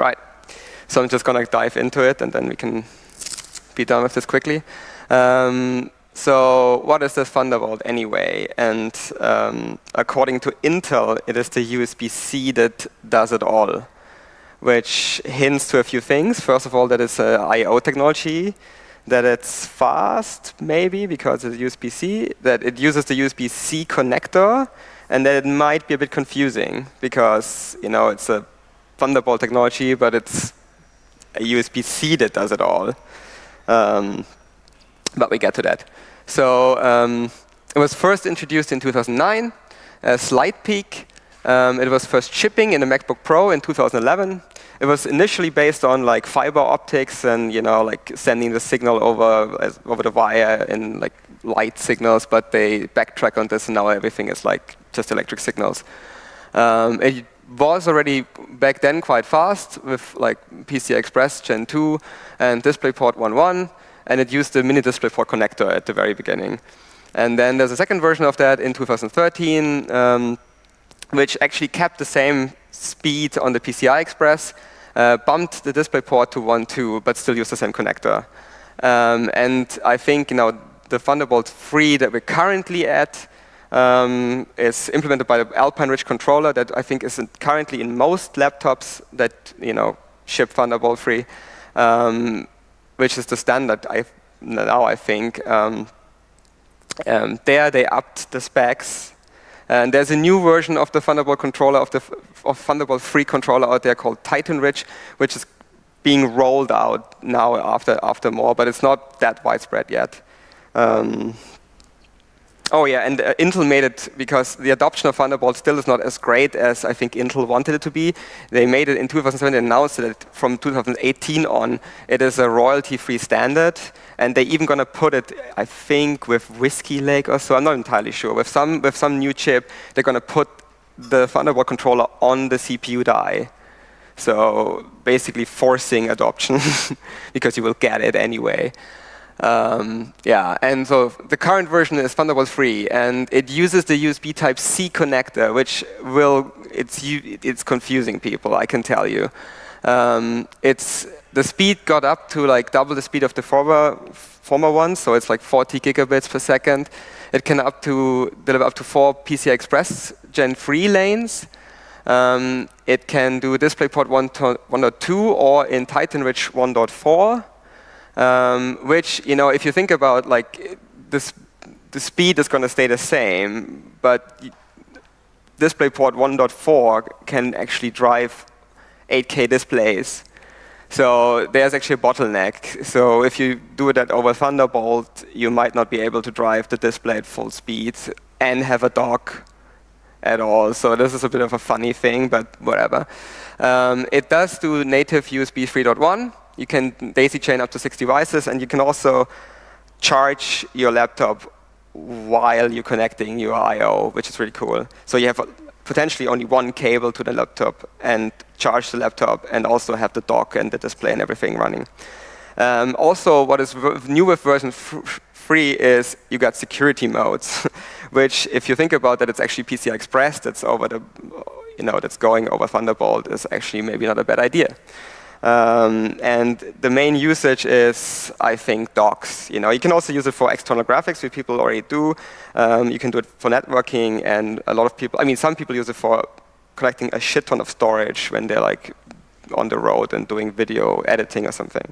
Right. So I'm just going to dive into it, and then we can be done with this quickly. Um, so what is this Thunderbolt anyway? And um, according to Intel, it is the USB-C that does it all, which hints to a few things. First of all, that it's a I.O. technology, that it's fast, maybe, because it's USB-C, that it uses the USB-C connector, and that it might be a bit confusing, because you know it's a Thunderbolt technology, but it's a USB-C that does it all. Um, but we get to that. So um, it was first introduced in 2009 as Light Peak. Um, it was first shipping in the MacBook Pro in 2011. It was initially based on like fiber optics and you know like sending the signal over as, over the wire in like light signals, but they backtrack on this and now everything is like just electric signals. Um, it was already back then quite fast with like PCI Express Gen 2 and DisplayPort 1.1, and it used the mini DisplayPort connector at the very beginning. And then there's a second version of that in 2013, um, which actually kept the same speed on the PCI Express, uh, bumped the DisplayPort to 1.2, but still used the same connector. Um, and I think you know the Thunderbolt 3 that we're currently at um, is implemented by the Alpine Ridge controller that I think is currently in most laptops that you know ship Thunderbolt 3, um, which is the standard I, now I think. Um, um, there they upped the specs. And there's a new version of the Thunderbolt controller, of the of Thunderbolt 3 controller out there called Titan Ridge, which is being rolled out now after, after more, but it's not that widespread yet. Um, Oh yeah, and uh, Intel made it because the adoption of Thunderbolt still is not as great as I think Intel wanted it to be. They made it in 2007 and announced that from 2018 on, it is a royalty-free standard. And they're even going to put it, I think, with Whiskey Lake or so. I'm not entirely sure. With some, with some new chip, they're going to put the Thunderbolt controller on the CPU die. So basically forcing adoption because you will get it anyway. Um, yeah, and so the current version is Thunderbolt 3, and it uses the USB Type-C connector, which will, it's, it's confusing people, I can tell you. Um, it's, the speed got up to like double the speed of the former, former one, so it's like 40 gigabits per second. It can up to deliver up to four PCI Express Gen 3 lanes. Um, it can do DisplayPort 1.2 or in Titan Ridge 1.4 um, which, you know, if you think about like the speed is going to stay the same, but DisplayPort 1.4 can actually drive 8K displays. So there's actually a bottleneck. So if you do that over Thunderbolt, you might not be able to drive the display at full speed and have a dock at all. So this is a bit of a funny thing, but whatever. Um, it does do native USB 3.1, you can daisy chain up to six devices, and you can also charge your laptop while you're connecting your I.O., which is really cool. So you have potentially only one cable to the laptop and charge the laptop and also have the dock and the display and everything running. Um, also, what is new with version 3 is you got security modes, which if you think about that, it's actually PCI Express that's over the, you know, that's going over Thunderbolt is actually maybe not a bad idea. Um, and the main usage is, I think, docks. You know, you can also use it for external graphics, which people already do. Um, you can do it for networking, and a lot of people. I mean, some people use it for collecting a shit ton of storage when they're like on the road and doing video editing or something.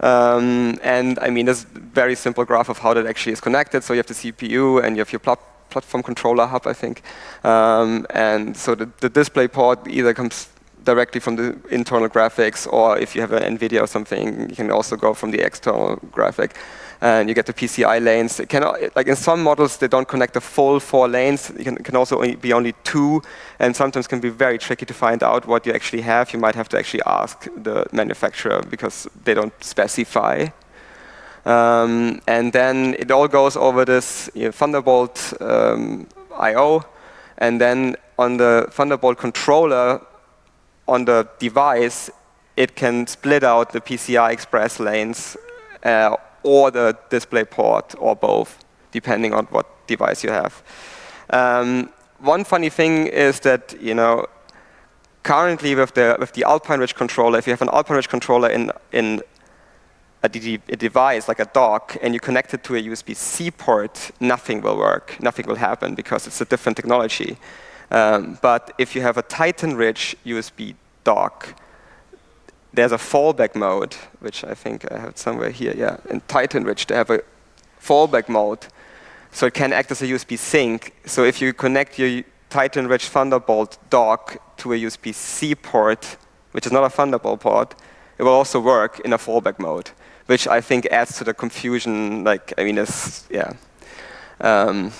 Um, and I mean, there's a very simple graph of how that actually is connected. So you have the CPU and you have your pl platform controller hub, I think. Um, and so the, the display port either comes directly from the internal graphics, or if you have an NVIDIA or something, you can also go from the external graphic. And you get the PCI lanes. It can, like in some models, they don't connect the full four lanes. It can, can also only be only two, and sometimes can be very tricky to find out what you actually have. You might have to actually ask the manufacturer because they don't specify. Um, and then it all goes over this you know, Thunderbolt um, I.O. And then on the Thunderbolt controller, on the device, it can split out the PCI Express lanes uh, or the display port or both, depending on what device you have. Um, one funny thing is that, you know, currently with the with the Alpine Ridge controller, if you have an Alpine Ridge controller in in a, a device like a dock and you connect it to a USB-C port, nothing will work, nothing will happen because it's a different technology. Um, but if you have a Titan Ridge USB dock, there's a fallback mode, which I think I have somewhere here. Yeah, in Titan Ridge, they have a fallback mode, so it can act as a USB sink. So if you connect your Titan Ridge Thunderbolt dock to a USB-C port, which is not a Thunderbolt port, it will also work in a fallback mode, which I think adds to the confusion. Like, I mean, it's yeah. Um,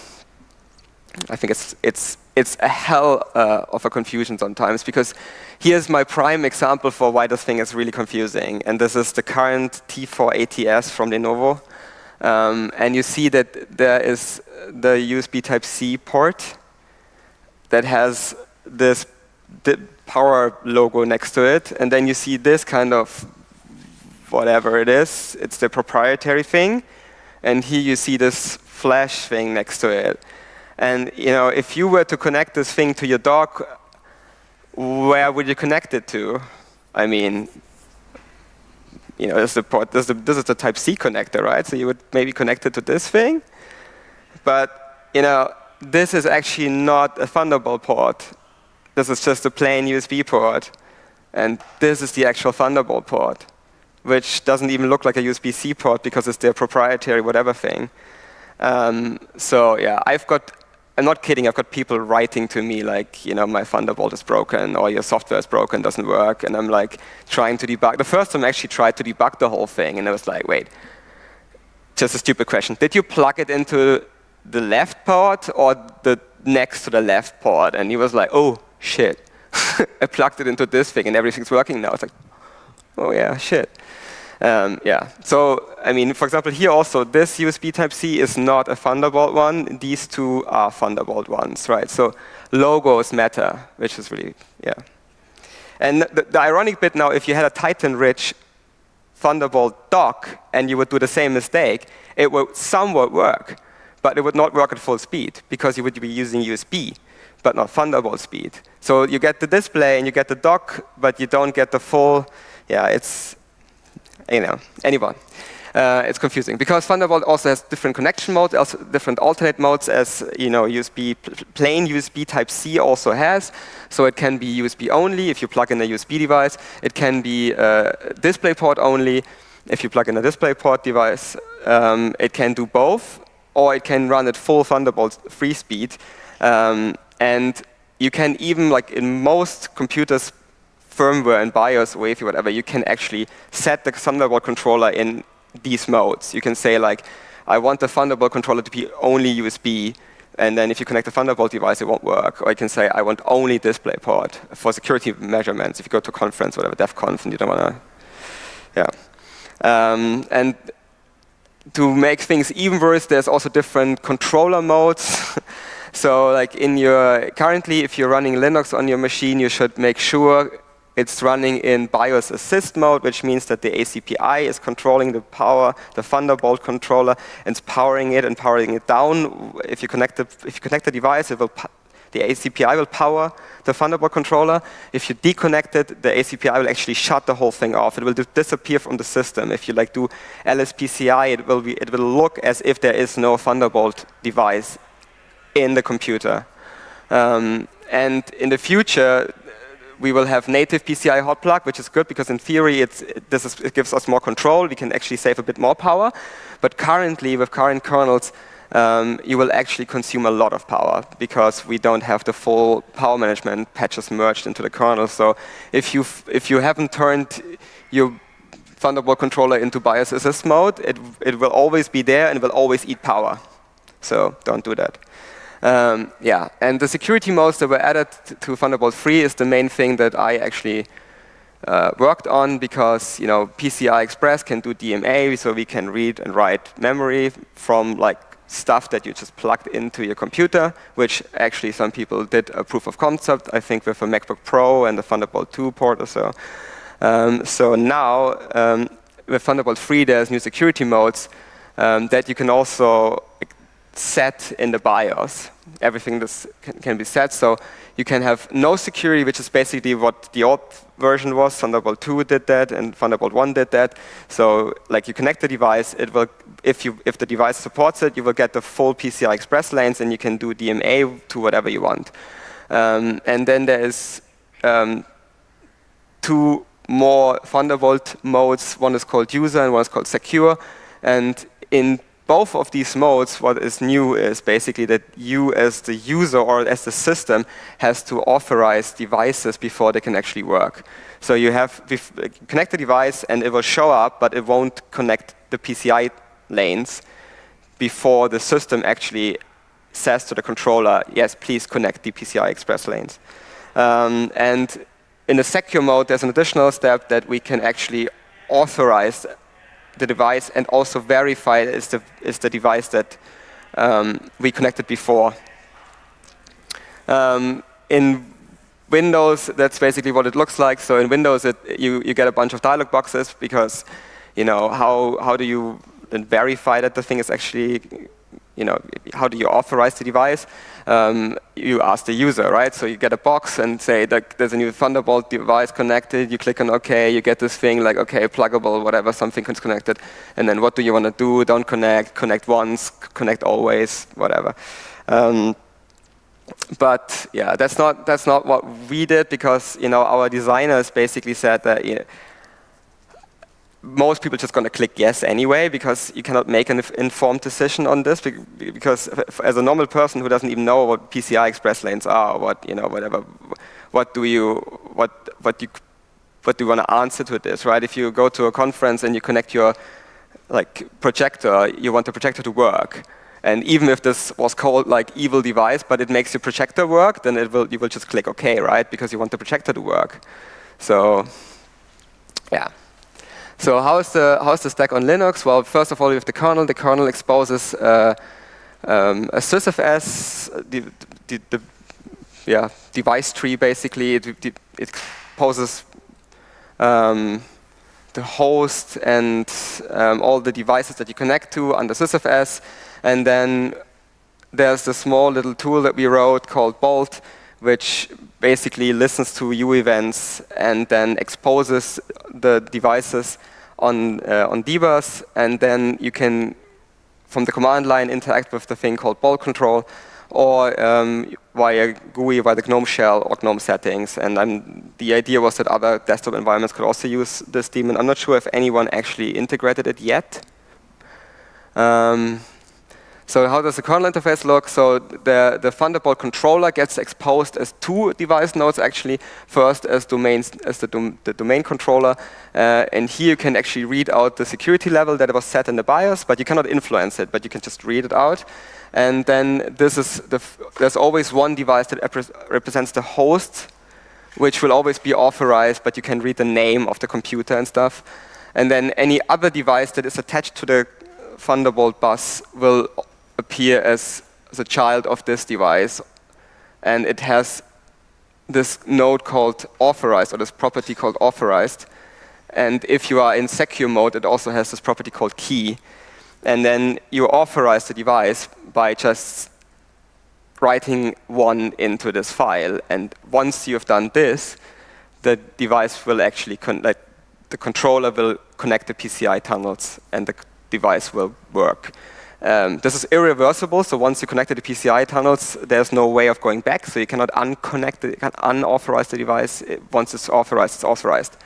I think it's it's it's a hell uh, of a confusion sometimes because here's my prime example for why this thing is really confusing. And this is the current T480s from Lenovo. Um, and you see that there is the USB Type-C port that has this power logo next to it. And then you see this kind of whatever it is. It's the proprietary thing. And here you see this flash thing next to it. And you know, if you were to connect this thing to your dock, where would you connect it to? I mean, you know, this is the port. This is the, this is the Type C connector, right? So you would maybe connect it to this thing, but you know, this is actually not a Thunderbolt port. This is just a plain USB port, and this is the actual Thunderbolt port, which doesn't even look like a USB-C port because it's their proprietary whatever thing. Um, so yeah, I've got I'm not kidding, I've got people writing to me like, you know, my Thunderbolt is broken or your software is broken, doesn't work. And I'm like trying to debug. The first time I actually tried to debug the whole thing and I was like, wait, just a stupid question. Did you plug it into the left port or the next to the left port? And he was like, oh, shit. I plugged it into this thing and everything's working now. It's like, oh yeah, shit. Um, yeah, so I mean, for example, here also, this USB Type-C is not a Thunderbolt one. These two are Thunderbolt ones, right? So logos matter, which is really, yeah. And the, the ironic bit now, if you had a Titan Ridge Thunderbolt dock and you would do the same mistake, it would somewhat work, but it would not work at full speed because you would be using USB, but not Thunderbolt speed. So you get the display and you get the dock, but you don't get the full, yeah, it's, you know, anyone. Uh, it's confusing because Thunderbolt also has different connection modes, also different alternate modes as you know USB plain USB Type C also has. So it can be USB only if you plug in a USB device. It can be uh, DisplayPort only if you plug in a DisplayPort device. Um, it can do both, or it can run at full Thunderbolt free speed. Um, and you can even, like in most computers, firmware and BIOS, Wi-Fi, whatever, you can actually set the Thunderbolt controller in these modes. You can say like, I want the Thunderbolt controller to be only USB, and then if you connect a Thunderbolt device, it won't work. Or you can say, I want only DisplayPort for security measurements. If you go to a conference, whatever, DEF CON, and you don't want to, yeah. Um, and to make things even worse, there's also different controller modes. so like in your, currently, if you're running Linux on your machine, you should make sure it's running in BIOS assist mode, which means that the ACPI is controlling the power, the Thunderbolt controller, and it's powering it and powering it down. If you connect the, if you connect the device, it will the ACPI will power the Thunderbolt controller. If you deconnect it, the ACPI will actually shut the whole thing off. It will disappear from the system. If you like do LSPCI, it will, be, it will look as if there is no Thunderbolt device in the computer. Um, and in the future, we will have native PCI hot plug, which is good because in theory it, is, it gives us more control. We can actually save a bit more power. But currently, with current kernels, um, you will actually consume a lot of power because we don't have the full power management patches merged into the kernel. So if you if you haven't turned your Thunderbolt controller into BIOS assist mode, it it will always be there and will always eat power. So don't do that. Um, yeah, and the security modes that were added to Thunderbolt 3 is the main thing that I actually uh, worked on because you know PCI Express can do DMA, so we can read and write memory from like stuff that you just plugged into your computer, which actually some people did a proof of concept, I think with a MacBook Pro and the Thunderbolt 2 port or so. Um, so now, um, with Thunderbolt 3, there's new security modes um, that you can also set in the BIOS. Everything this can, can, be set. So you can have no security, which is basically what the old version was. Thunderbolt 2 did that, and Thunderbolt 1 did that. So like you connect the device, it will, if you if the device supports it, you will get the full PCI Express lanes, and you can do DMA to whatever you want. Um, and then there is um, two more Thunderbolt modes. One is called user, and one is called secure. And in both of these modes, what is new is basically that you as the user or as the system has to authorize devices before they can actually work. So you have connect the device and it will show up, but it won't connect the PCI lanes before the system actually says to the controller, yes, please connect the PCI Express lanes. Um, and in the secure mode, there's an additional step that we can actually authorize the device and also verify it is the, is the device that um, we connected before. Um, in Windows, that's basically what it looks like. So in Windows, it, you, you get a bunch of dialog boxes because, you know, how, how do you verify that the thing is actually you know, how do you authorize the device? Um, you ask the user, right? So you get a box and say there's a new Thunderbolt device connected. You click on OK. You get this thing like OK, pluggable, whatever, something is connected. And then what do you want to do? Don't connect. Connect once. Connect always. Whatever. Um, but yeah, that's not that's not what we did because you know our designers basically said that. You know, most people just going to click yes anyway because you cannot make an informed decision on this because as a normal person who doesn't even know what PCI Express lanes are what you know whatever what do you what what you what do you want to answer to this right? If you go to a conference and you connect your like projector you want the projector to work. And even if this was called like evil device but it makes your projector work then it will you will just click OK right? Because you want the projector to work. So yeah so how is the how is the stack on Linux? Well, first of all, we have the kernel. The kernel exposes uh, um, a sysfs, the, the, the, yeah device tree basically. It, it, um, the host and um, all the devices that you connect to under sysfs, and then there's the small little tool that we wrote called Bolt, which basically listens to uevents and then exposes the devices on, uh, on dbus, and then you can, from the command line, interact with the thing called bolt control, or um, via GUI, via the GNOME shell or GNOME settings. And I'm, the idea was that other desktop environments could also use this daemon. I'm not sure if anyone actually integrated it yet. Um, so how does the kernel interface look? So the, the Thunderbolt controller gets exposed as two device nodes actually. First as domains as the, dom the domain controller, uh, and here you can actually read out the security level that was set in the BIOS, but you cannot influence it, but you can just read it out. And then this is the there's always one device that represents the host, which will always be authorized, but you can read the name of the computer and stuff. And then any other device that is attached to the Thunderbolt bus will appear as the child of this device. And it has this node called authorized, or this property called authorized. And if you are in secure mode, it also has this property called key. And then you authorize the device by just writing one into this file. And once you've done this, the device will actually, like, the controller will connect the PCI tunnels and the device will work. Um, this is irreversible, so once you connect to the PCI tunnels, there's no way of going back, so you cannot unconnect it, you can unauthorize the device. Once it's authorized, it's authorized.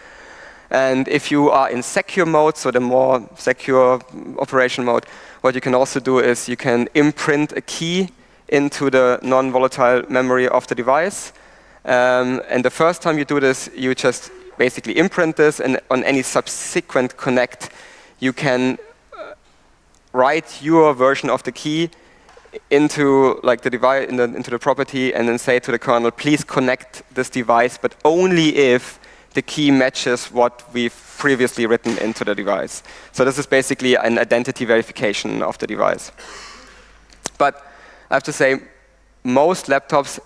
And if you are in secure mode, so the more secure operation mode, what you can also do is you can imprint a key into the non-volatile memory of the device. Um, and the first time you do this, you just basically imprint this, and on any subsequent connect, you can write your version of the key into like the device in the, into the property and then say to the kernel, please connect this device, but only if the key matches what we've previously written into the device. So this is basically an identity verification of the device. But I have to say, most laptops,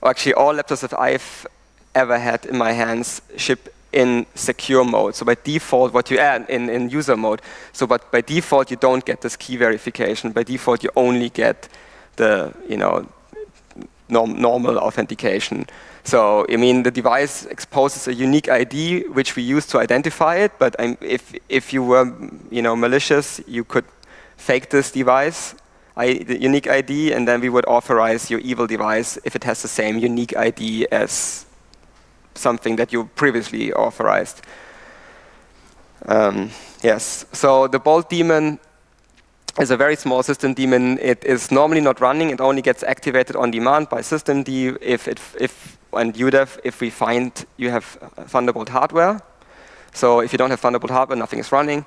or actually all laptops that I've ever had in my hands, ship in secure mode. So by default, what you add in, in user mode. So but by default, you don't get this key verification. By default, you only get the, you know, norm normal authentication. So, I mean, the device exposes a unique ID which we use to identify it, but um, if, if you were you know, malicious, you could fake this device, I, the unique ID, and then we would authorize your evil device if it has the same unique ID as something that you previously authorized. Um, yes, so the Bolt daemon is a very small system daemon. It is normally not running. It only gets activated on demand by systemd if, it, if and UDEV if we find you have Thunderbolt hardware. So if you don't have Thunderbolt hardware, nothing is running.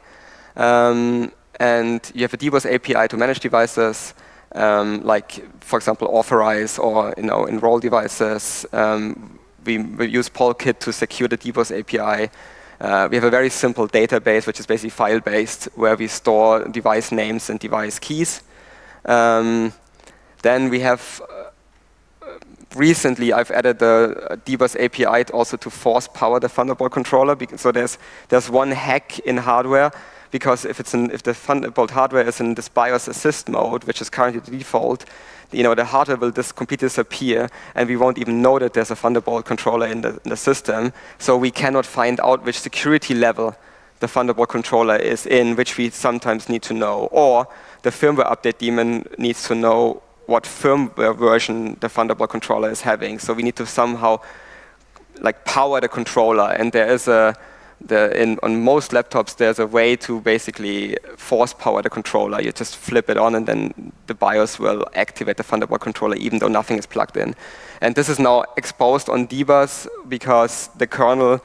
Um, and you have a dbus API to manage devices, um, like, for example, authorize or you know, enroll devices. Um, we, we, use Polkit to secure the dbus API. Uh, we have a very simple database, which is basically file-based, where we store device names and device keys. Um, then we have uh, recently I've added the dbus API also to force power the Thunderbolt controller. So there's there's one hack in hardware because if it's in, if the Thunderbolt hardware is in this BIOS assist mode, which is currently the default, you know, the hardware will just completely disappear, and we won't even know that there's a Thunderbolt controller in the, in the system. So we cannot find out which security level the Thunderbolt controller is in, which we sometimes need to know. Or the firmware update daemon needs to know what firmware version the Thunderbolt controller is having. So we need to somehow like power the controller, and there is a the, in, on most laptops, there's a way to basically force power the controller. You just flip it on, and then the BIOS will activate the Thunderbolt controller, even though nothing is plugged in. And this is now exposed on dbus because the kernel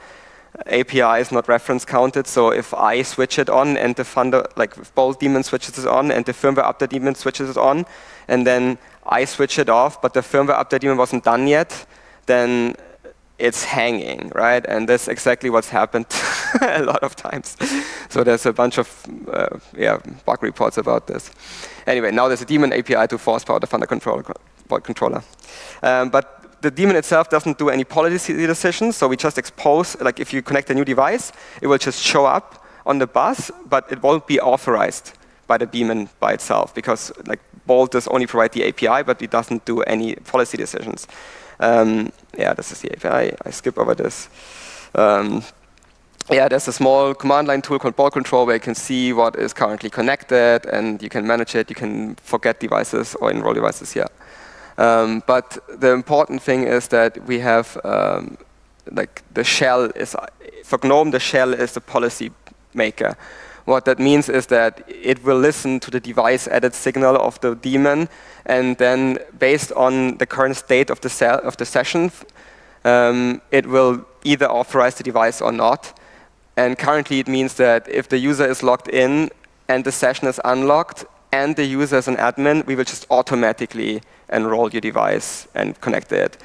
API is not reference counted. So if I switch it on, and the Thunder, like if Bolt daemon switches it on, and the firmware update daemon switches it on, and then I switch it off, but the firmware update daemon wasn't done yet, then it's hanging, right? And that's exactly what's happened a lot of times. so there's a bunch of uh, yeah, bug reports about this. Anyway, now there's a daemon API to force power the Thunder controller. controller. Um, but the daemon itself doesn't do any policy decisions, so we just expose, like if you connect a new device, it will just show up on the bus, but it won't be authorized by the daemon by itself, because like Bolt does only provide the API, but it doesn't do any policy decisions. Um, yeah, this is the API. I skip over this. Um, yeah, there's a small command line tool called bolt Control where you can see what is currently connected and you can manage it. You can forget devices or enroll devices here. Um, but the important thing is that we have um, like the shell is for GNOME the shell is the policy maker. What that means is that it will listen to the device added signal of the daemon, and then based on the current state of the, of the session, um, it will either authorize the device or not. And currently it means that if the user is logged in and the session is unlocked and the user is an admin, we will just automatically enroll your device and connect it.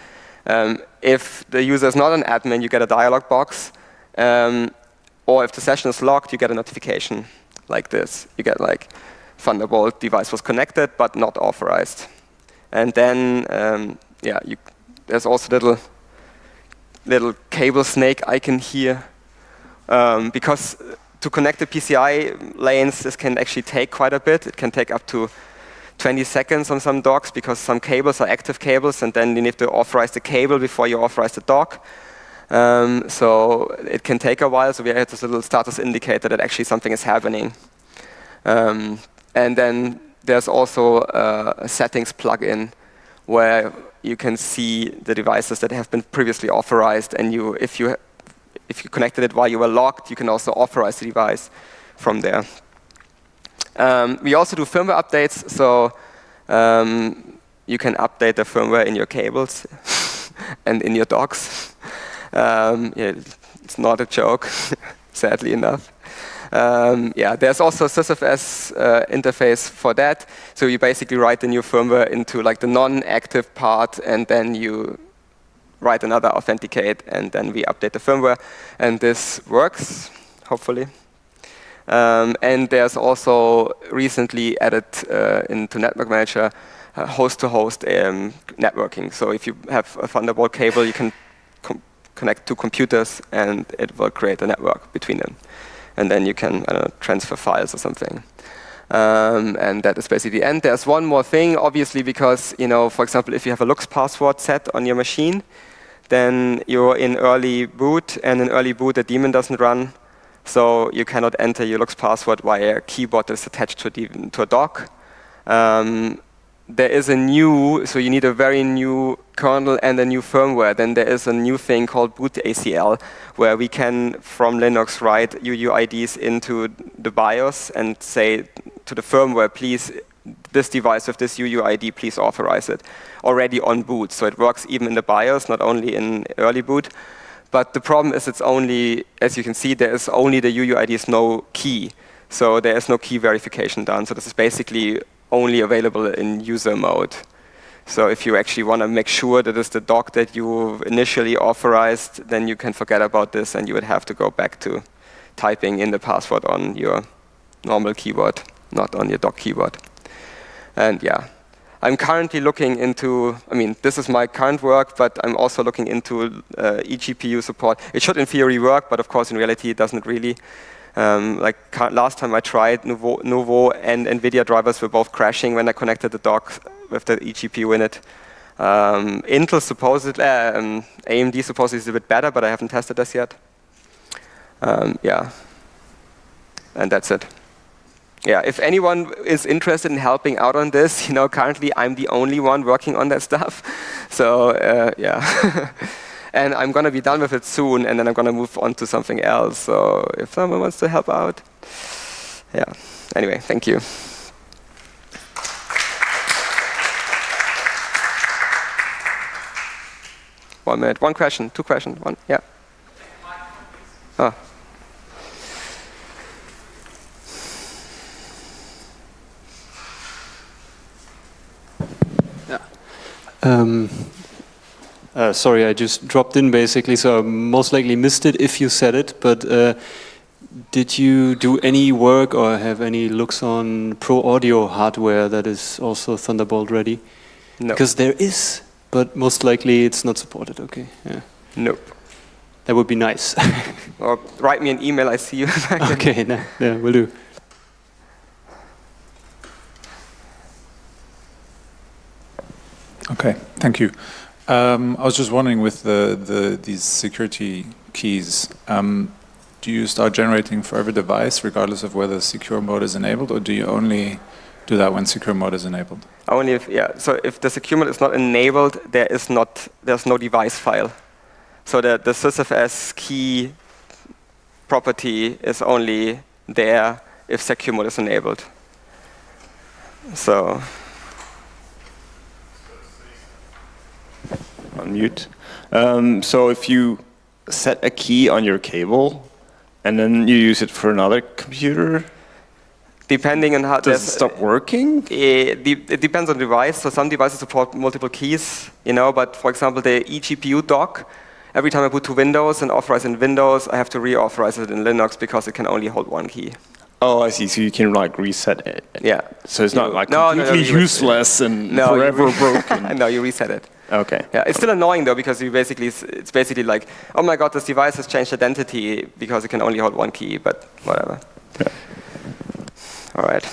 Um, if the user is not an admin, you get a dialog box. Um, or if the session is locked, you get a notification like this. You get like, Thunderbolt device was connected, but not authorized. And then, um, yeah, you, there's also little, little cable snake icon here. Um, because to connect the PCI lanes, this can actually take quite a bit. It can take up to 20 seconds on some docks because some cables are active cables, and then you need to authorize the cable before you authorize the dock. Um, so it can take a while, so we have this little status indicator that actually something is happening. Um, and then there's also a settings plugin where you can see the devices that have been previously authorized, and you, if you if you connected it while you were logged, you can also authorize the device from there. Um, we also do firmware updates, so um, you can update the firmware in your cables and in your docks. Um, yeah, it's not a joke, sadly enough. Um, yeah, there's also a sysfs uh, interface for that. So you basically write the new firmware into like the non-active part, and then you write another authenticate, and then we update the firmware. And this works, hopefully. Um, and there's also recently added uh, into Network Manager host-to-host -host, um, networking. So if you have a Thunderbolt cable, you can connect two computers and it will create a network between them. And then you can know, transfer files or something. Um, and that is basically the end. There's one more thing, obviously, because, you know, for example, if you have a LUKS password set on your machine, then you're in early boot, and in early boot, the daemon doesn't run. So you cannot enter your LUKS password via a keyboard that's attached to, to a dock. Um, there is a new, so you need a very new kernel and a new firmware. Then there is a new thing called boot ACL, where we can, from Linux, write UUIDs into the BIOS and say to the firmware, please, this device with this UUID, please authorize it, already on boot. So it works even in the BIOS, not only in early boot. But the problem is it's only, as you can see, there is only the UUID is no key. So there is no key verification done. So this is basically only available in user mode. So if you actually want to make sure that it's the dock that you initially authorized, then you can forget about this and you would have to go back to typing in the password on your normal keyboard, not on your dock keyboard. And yeah, I'm currently looking into, I mean, this is my current work, but I'm also looking into uh, eGPU support. It should in theory work, but of course in reality it doesn't really. Um, like last time I tried, Nouveau, and NVIDIA drivers were both crashing when I connected the dock with the eGPU in it. Um, Intel supposedly, um, AMD supposedly is a bit better, but I haven't tested this yet. Um, yeah, and that's it. Yeah, if anyone is interested in helping out on this, you know, currently I'm the only one working on that stuff. So uh, yeah. And I'm going to be done with it soon, and then I'm going to move on to something else. So if someone wants to help out, yeah. Anyway, thank you. One minute, one question, two questions, one, yeah. Oh. Yeah. Um, uh, sorry, I just dropped in basically, so I most likely missed it if you said it, but uh, did you do any work or have any looks on Pro Audio hardware that is also Thunderbolt ready? No. Because there is, but most likely it's not supported, okay. Yeah. Nope. That would be nice. or write me an email, I see you. okay, no, yeah, will do. Okay, thank you. Um, I was just wondering with the, the these security keys, um, do you start generating for every device regardless of whether secure mode is enabled or do you only do that when secure mode is enabled? Only if, yeah, so if the secure mode is not enabled, there is not, there's no device file. So the, the sysfs key property is only there if secure mode is enabled. So on mute. Um, so if you set a key on your cable and then you use it for another computer, depending on how does it stop working? It, it, depends on the device. So some devices support multiple keys, you know. But for example, the eGPU dock. Every time I boot to Windows and authorize in Windows, I have to reauthorize it in Linux because it can only hold one key. Oh, I see. So you can like reset it. Yeah. So it's not like no, completely no, no, useless and forever broken. no, you reset it. Okay. Yeah, it's still annoying though because you basically it's basically like, oh my god, this device has changed identity because it can only hold one key, but whatever. Yeah. All right.